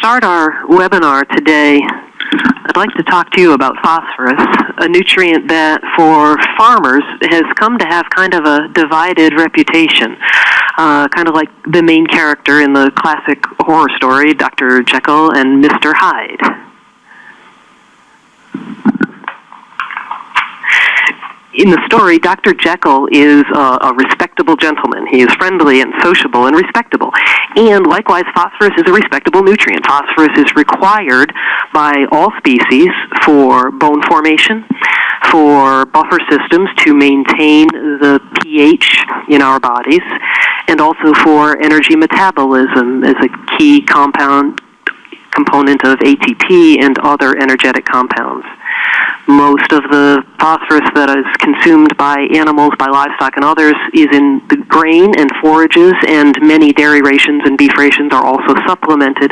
start our webinar today, I'd like to talk to you about phosphorus, a nutrient that for farmers has come to have kind of a divided reputation, uh, kind of like the main character in the classic horror story, Dr. Jekyll and Mr. Hyde. In the story, Dr. Jekyll is a, a, respectable gentleman. He is friendly and sociable and respectable. And likewise, phosphorus is a respectable nutrient. Phosphorus is required by all species for bone formation, for buffer systems to maintain the pH in our bodies, and also for energy metabolism as a key compound component of ATP and other energetic compounds. Most of the phosphorus that is consumed by animals, by livestock, and others is in the grain and forages, and many dairy rations and beef rations are also supplemented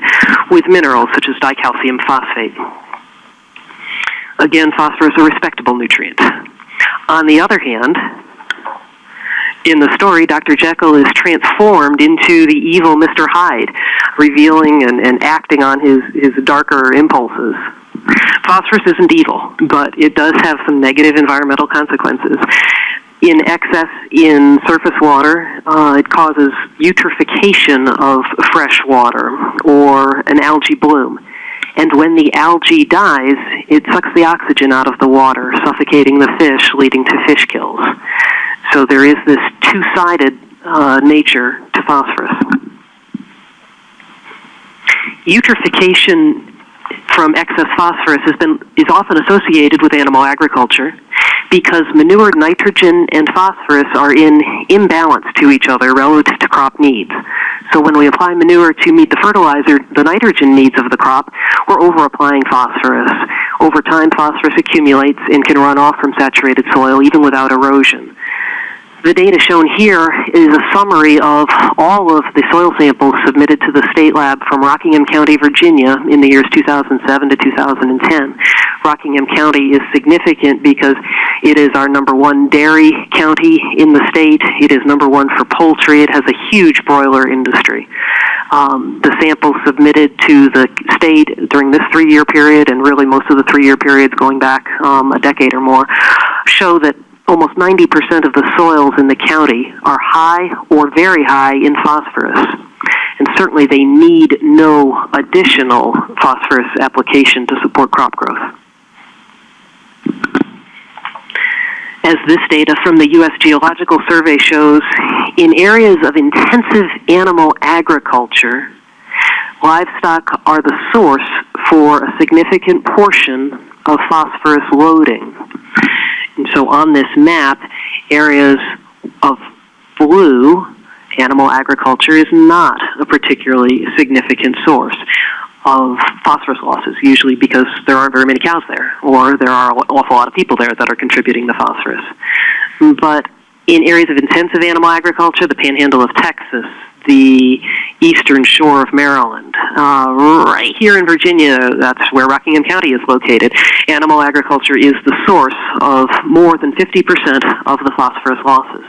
with minerals such as dicalcium phosphate. Again, phosphorus is a respectable nutrient. On the other hand, in the story, Dr. Jekyll is transformed into the evil Mr. Hyde, revealing and, and acting on his, his darker impulses. Phosphorus isn't evil, but it does have some negative environmental consequences. In excess in surface water, uh, it causes eutrophication of fresh water or an algae bloom. And when the algae dies, it sucks the oxygen out of the water, suffocating the fish, leading to fish kills. So there is this two-sided uh, nature to phosphorus. Eutrophication from excess phosphorus has been, is often associated with animal agriculture because manure nitrogen and phosphorus are in imbalance to each other relative to crop needs. So when we apply manure to meet the fertilizer, the nitrogen needs of the crop, we're over applying phosphorus. Over time, phosphorus accumulates and can run off from saturated soil even without erosion. The data shown here is a summary of all of the soil samples submitted to the state lab from Rockingham County, Virginia in the years 2007 to 2010. Rockingham County is significant because it is our number one dairy county in the state. It is number one for poultry. It has a huge broiler industry. Um, the samples submitted to the state during this three-year period, and really most of the three-year periods going back um, a decade or more, show that almost 90% of the soils in the county are high or very high in phosphorus. And certainly they need no additional phosphorus application to support crop growth. As this data from the U.S. Geological Survey shows, in areas of intensive animal agriculture, livestock are the source for a significant portion of phosphorus loading. So on this map, areas of blue, animal agriculture is not a particularly significant source of phosphorus losses, usually because there aren't very many cows there, or there are an awful lot of people there that are contributing the phosphorus. But in areas of intensive animal agriculture, the panhandle of Texas, the eastern shore of Maryland. Uh, right here in Virginia, that's where Rockingham County is located. Animal agriculture is the source of more than 50% of the phosphorus losses.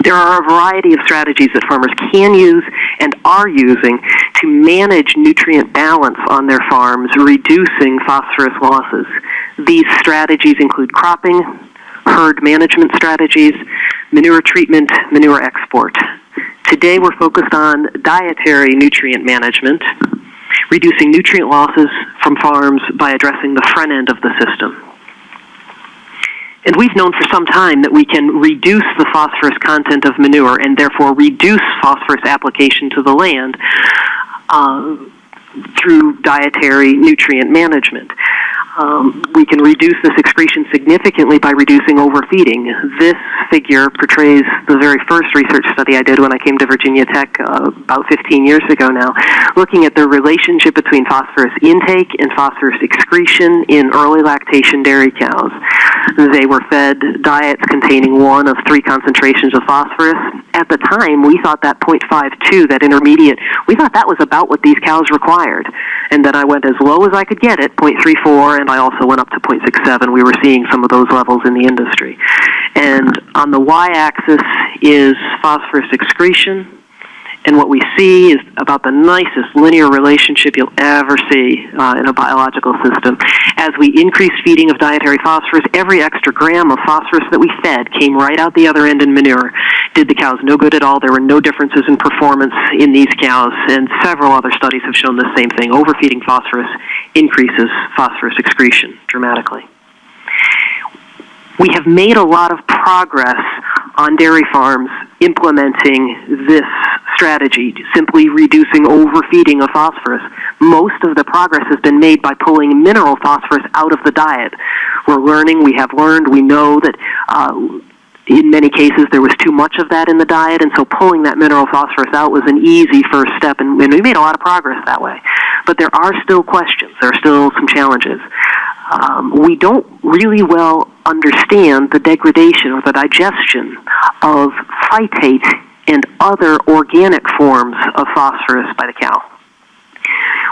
There are a variety of strategies that farmers can use and are using to manage nutrient balance on their farms, reducing phosphorus losses. These strategies include cropping, herd management strategies, manure treatment, manure export. Today we're focused on dietary nutrient management, reducing nutrient losses from farms by addressing the front end of the system. And we've known for some time that we can reduce the phosphorus content of manure and therefore reduce phosphorus application to the land uh, through dietary nutrient management um, we can reduce this excretion significantly by reducing overfeeding. This figure portrays the very first research study I did when I came to Virginia Tech uh, about 15 years ago now, looking at the relationship between phosphorus intake and phosphorus excretion in early lactation dairy cows. They were fed diets containing one of three concentrations of phosphorus. At the time, we thought that 0.52, that intermediate, we thought that was about what these cows required. And then I went as low as I could get it, 0.34, and I also went up to 0.67. We were seeing some of those levels in the industry. And on the y-axis is phosphorus excretion, And what we see is about the nicest linear relationship you'll ever see uh, in a biological system. As we increased feeding of dietary phosphorus, every extra gram of phosphorus that we fed came right out the other end in manure. Did the cows no good at all. There were no differences in performance in these cows, and several other studies have shown the same thing. Overfeeding phosphorus increases phosphorus excretion dramatically. We have made a lot of progress on dairy farms implementing this strategy, simply reducing overfeeding of phosphorus. Most of the progress has been made by pulling mineral phosphorus out of the diet. We're learning, we have learned, we know that uh, in many cases there was too much of that in the diet, and so pulling that mineral phosphorus out was an easy first step, and, and we made a lot of progress that way. But there are still questions, there are still some challenges. Um, we don't really well understand the degradation or the digestion of phytate and other organic forms of phosphorus by the cow.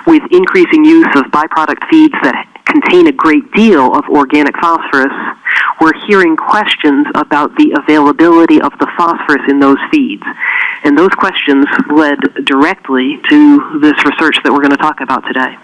With increasing use of byproduct feeds that contain a great deal of organic phosphorus, we're hearing questions about the availability of the phosphorus in those feeds. And those questions led directly to this research that we're going to talk about today.